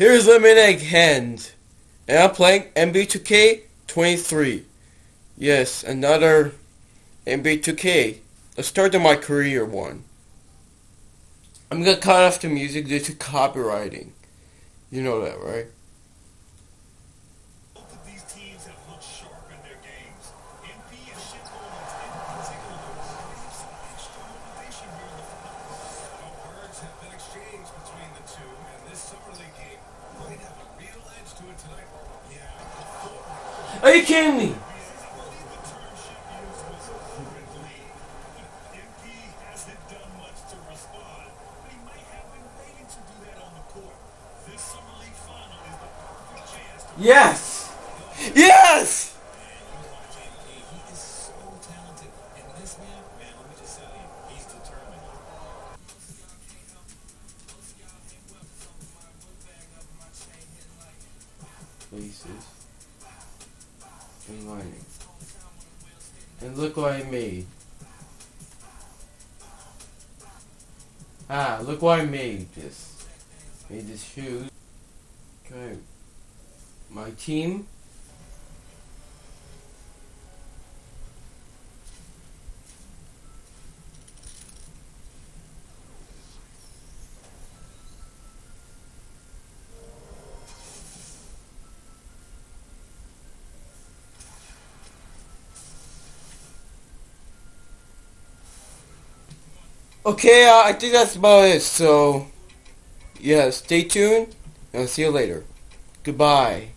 Here's Lemonade Hand, and I'm playing MB2K 23. Yes, another MB2K. The start of my career one. I'm gonna cut off the music due to copywriting. You know that, right? The perfect chance to Yes! Yes! Me. Faces. And lining. And look what I made. Ah, look what I made this. Made this shoes. Okay. My team. Okay, uh, I think that's about it. So, yeah, stay tuned, and I'll see you later. Goodbye.